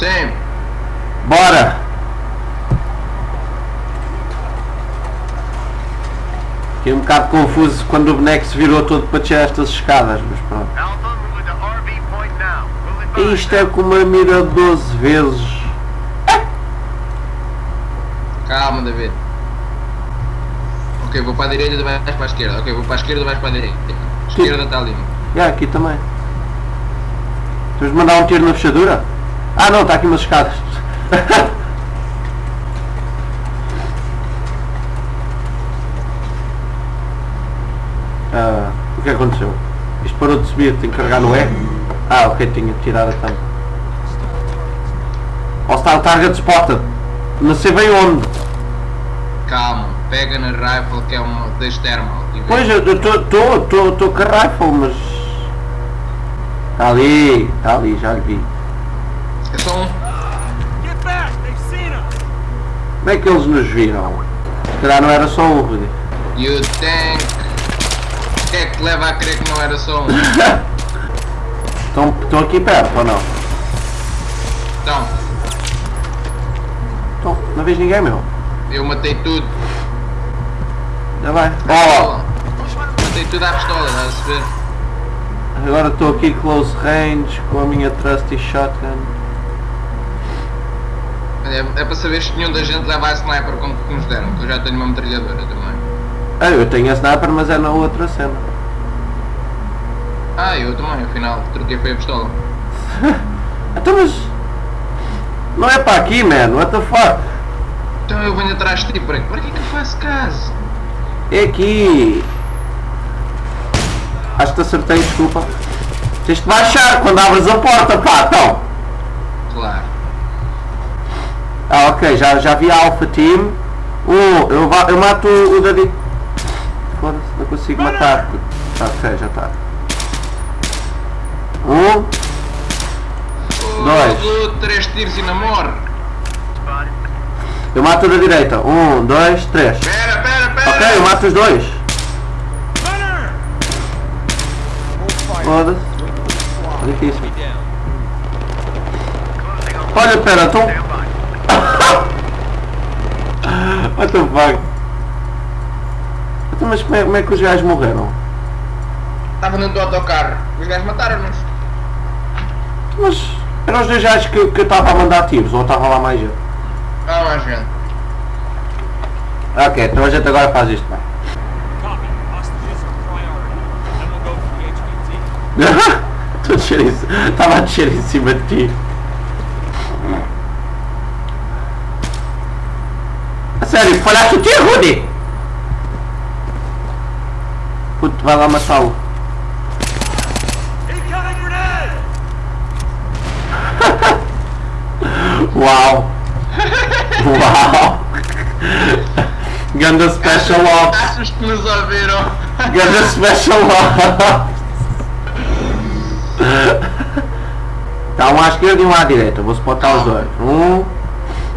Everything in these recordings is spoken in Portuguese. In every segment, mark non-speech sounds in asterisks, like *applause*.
Sim. Bora! Fiquei um bocado confuso quando o boneco se virou todo para descer estas escadas, mas pronto. Isto é com uma mira 12 vezes. Calma, David. Ok, vou para a direita e vais para a esquerda. Ok, vou para a esquerda e vais para a direita. A esquerda está ali. E aqui também. Temos de mandar um tiro na fechadura? Ah não, está aqui umas escadas. *laughs* Ah, o que aconteceu? Isto parou de subir, tenho que carregar no E? Ah, ok, tinha de tirar a tampa. Hostile target spotted. Não sei bem onde. Calma, pega na rifle que é uma das thermal. Pois, eu estou com a rifle, mas... Está ali, está ali, já lhe vi. É só um. Get back! They've seen us! Como é que eles nos viram? Se calhar não era só um, Rudy. You think. O que é que te leva a crer que não era só um? *laughs* Estão, estão aqui perto ou não? Então, Estão, não vejo ninguém, meu. eu matei tudo. Já vai. Oh, Matei tudo à pistola, estás a ver? agora estou aqui close range com a minha trusty shotgun. É, é para saber se nenhum da gente leva a sniper como que nos deram, que eu já tenho uma metralhadora também. Ah, eu tenho a sniper, mas é na outra cena. Ah, eu também, afinal, troquei foi a pistola. *laughs* Então, mas... Não é para aqui, man. What the fuck? Então eu venho atrás de ti, para que é que eu faço caso? É aqui. Acho que te acertei, desculpa. Tens de baixar quando abres a porta, pá, então. Claro. Ah, ok, já, já vi a Alpha Team. Um, eu, eu mato o, David. Foda-se, não consigo matar. Tá, ok, já está. Um, Dois. Oh, três tiros e namoro. Eu mato o da direita. Um, dois, três. Pera, pera, pera! Ok, eu mato os dois. Foda-se. Difícil. On Olha, pera, então. What the fuck? Então, mas como é, como é que os gajos morreram? Estava dentro do autocarro. Os gajos mataram-nos. Mas eram os dois gajos que, que eu estava a mandar tiros, ou estava lá mais gente? Ah, mais gente. Ok, então a gente agora faz isto, vai. Copy. Hostages are priority. Then we'll go for the HVT. Estou a descer em c- Estava a descer em cima de ti. Sério, falhaste o tiro, Rudy! Puto, vai lá matá-lo. *laughs* Uau! Uau! Ganda Special Ops! Achas que nos ouviram? Ganda Special Ops! Tá um à esquerda e um à direita. Vou spotar os dois. Um,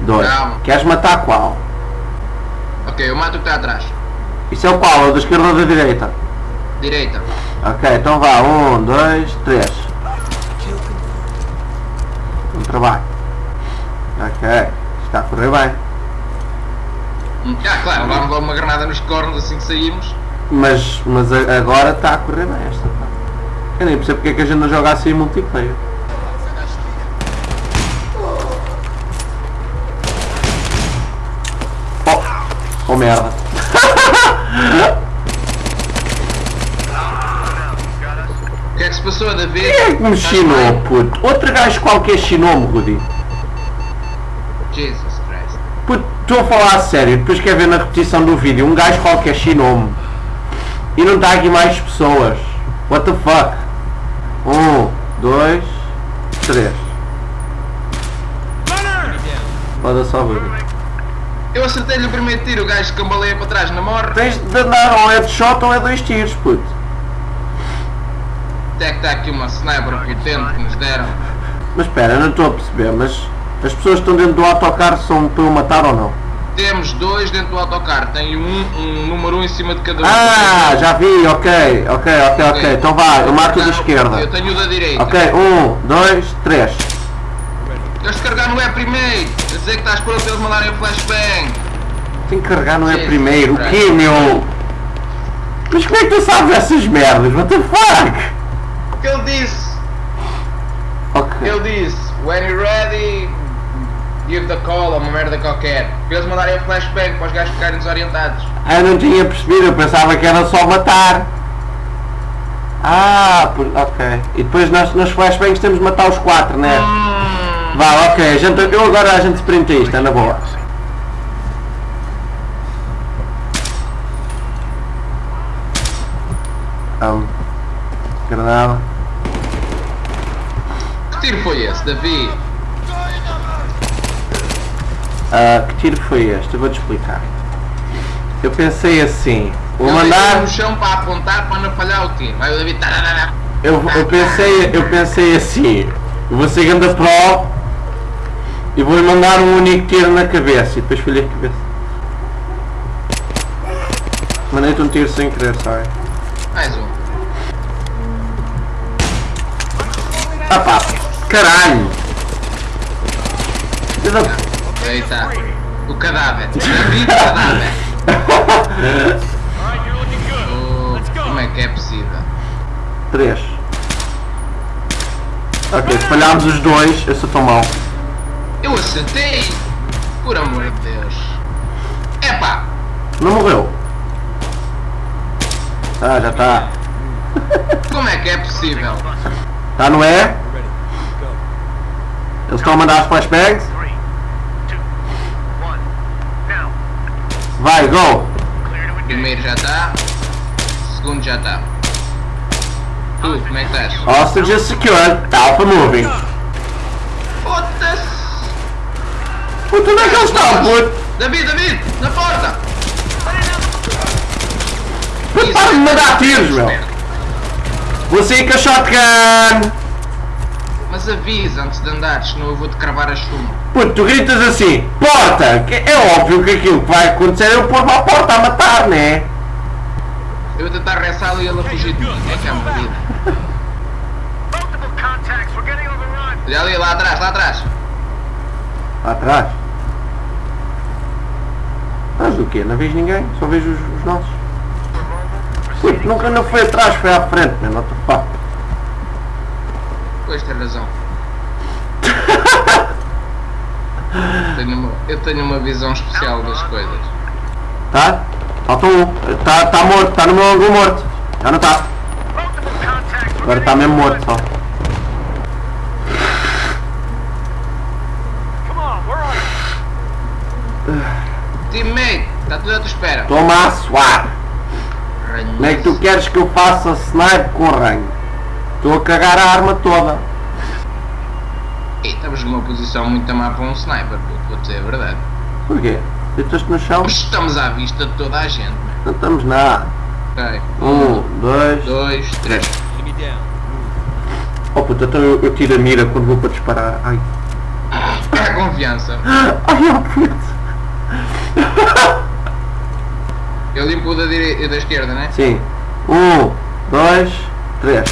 dois. Queres matar qual? Ok, eu mato o que está atrás. Isso é o qual? O da esquerda ou da direita? Direita. Ok, então vá. Um, dois, três. Bom trabalho. Ok. Está a correr bem. Ah, claro, levámos logo uma granada nos cornos assim que saímos. Mas, mas agora está a correr bem esta. Eu nem percebo porque é que a gente não joga assim em multiplayer. Oh, oh merda. Que é que se passou, David? Quem é que me chinou, puto? Outro gajo qualquer chinou-me, Rudy. Jesus Christ. Puto, estou a falar a sério, depois quer ver na repetição do vídeo, um gajo qualquer chinou-me. E não está aqui mais pessoas. What the fuck? Um, dois, três. Pode só ver. Eu acertei-lhe o primeiro tiro, o gajo cambaleia para trás na morre. Tens de andar ou é de shot ou é dois tiros, puto. Até que está aqui uma sniper potente que nos deram. Mas espera, eu não estou a perceber, mas as pessoas que estão dentro do autocarro são para eu matar ou não? Temos dois dentro do autocarro, tem um, um número um em cima de cada um. Ah, já vi, ok, ok, ok, ok. Então vá, eu mato o da Eu esquerda. tenho o da direita. Ok, um, dois, três. Queres carregar no E primeiro? A dizer que estás por eles mandarem o flashbang. Tem que carregar, não é primeiro. O quê, meu? Mas como é que tu sabes essas merdas? What the fuck? O que ele disse? Ok. Ele disse, when you're ready, give the call, ou uma merda qualquer. Para eles mandarem o flashbang para os gajos ficarem desorientados. Ah, eu não tinha percebido, eu pensava que era só matar. Ah, ok. E depois nós, nos flashbangs temos de matar os quatro, né? Hum, Vá, ok, a gente, eu agora a gente sprinta isto, é na boa. Um, granada. que tiro foi esse, David? Ah, que tiro foi este? Eu vou-te explicar. Eu pensei assim, vou mandar. no chão para apontar para não falhar o tiro. Vai o David. Eu, eu pensei, eu pensei assim, eu vou ser ganda pro e vou-lhe mandar um único tiro na cabeça e depois falhei a cabeça. Mandei-te um tiro sem querer, sorry. Mais um. Ah pá, caralho! Aí está. O cadáver. David cadáver. *laughs* Oh, como é que é possível? Três. Ok, se falharmos os dois, eu sou tão mau. Eu acertei! Por amor de Deus. Epá! Não morreu. Ah, já está. Como é que é possível? Está no E? Eles estão a mandar as flashbangs? Vai, go! Primeiro já está. Segundo já está. Tu, como é que estás? Hostages secured, Alpha moving. Foda-se! Puta, onde é que eles estão, puto? David, David! Na porta! Puto, para de mandar tiros, meu. Vou sair com a shotgun. Mas avisa antes de andares, senão eu vou-te cravar a chumbo. Puto, tu gritas assim, porta! Que É óbvio que aquilo que vai acontecer é eu pôr-me à porta a matar, né? Eu vou tentar ressá-lo e ele a fugir de mim. É que é uma vida. Olha ali, lá atrás, lá atrás. Lá atrás. Atrás do quê? Não vejo ninguém, só vejo os, os nossos. Puto, nunca não foi atrás, foi à frente, man, what the fuck. Pois tem razão. Tenho uma- eu tenho uma visão especial das coisas. Tá? Falta um. Tá, tá morto, tá no meu ângulo morto. Já não tá. Agora tá mesmo morto só. Teammate, está tudo à tua espera. Toma a suar. Como é que tu queres que eu faça snipe com ranho? Estou a cagar a arma toda. E estamos numa posição muito má para um sniper, vou dizer a verdade. Porquê? Deitas-te no chão? Mas estamos à vista de toda a gente, man. Não estamos nada. Ok. Um, dois. dois, três. Down. Oh puta, então eu, eu tiro a mira quando vou para disparar. Ai. A confiança. *gasps* Ai, oh puto. Eu limpo da, direita, da esquerda, né? Sim. Um, dois, três.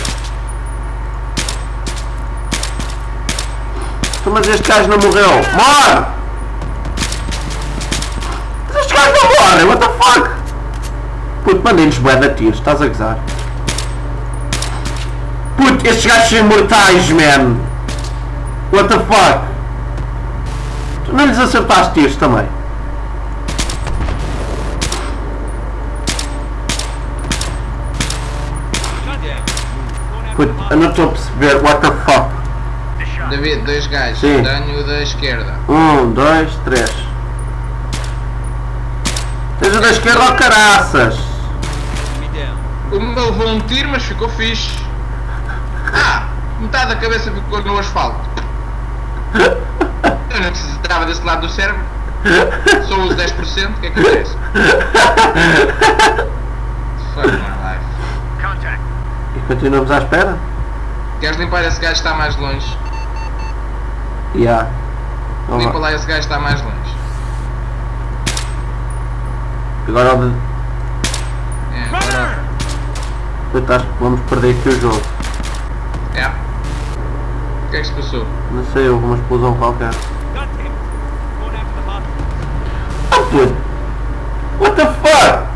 Então, Mas este gajo não morreu. Morre! Mas este gajo não morre, what the fuck? Puto, mandem-lhes bué de tiros, estás a gozar. Puto, estes gajos são imortais, man. What the fuck? Tu não lhes acertaste tiros também. Puto, eu não estou a perceber, what the fuck? David, dois gajos. Sim. Tenho o da esquerda. Um, dois, três. Seja da esquerda ou caraças. Enemy down. O meu levou um tiro, mas ficou fixe. Ah, metade da cabeça ficou no asfalto. Eu não precisava desse lado do cérebro. Só uso 10%, o que é que interessa? Fuck. Contact. E continuamos à espera? Queres limpar esse gajo que está mais longe? Ya. Vamos Limpa lá. lá esse gajo que está mais longe. Agora o de- É, agora. Puta, acho que vamos perder aqui o jogo. É. O que é que se passou? Não sei, houve uma explosão qualquer. Ah, puto! What the fuck?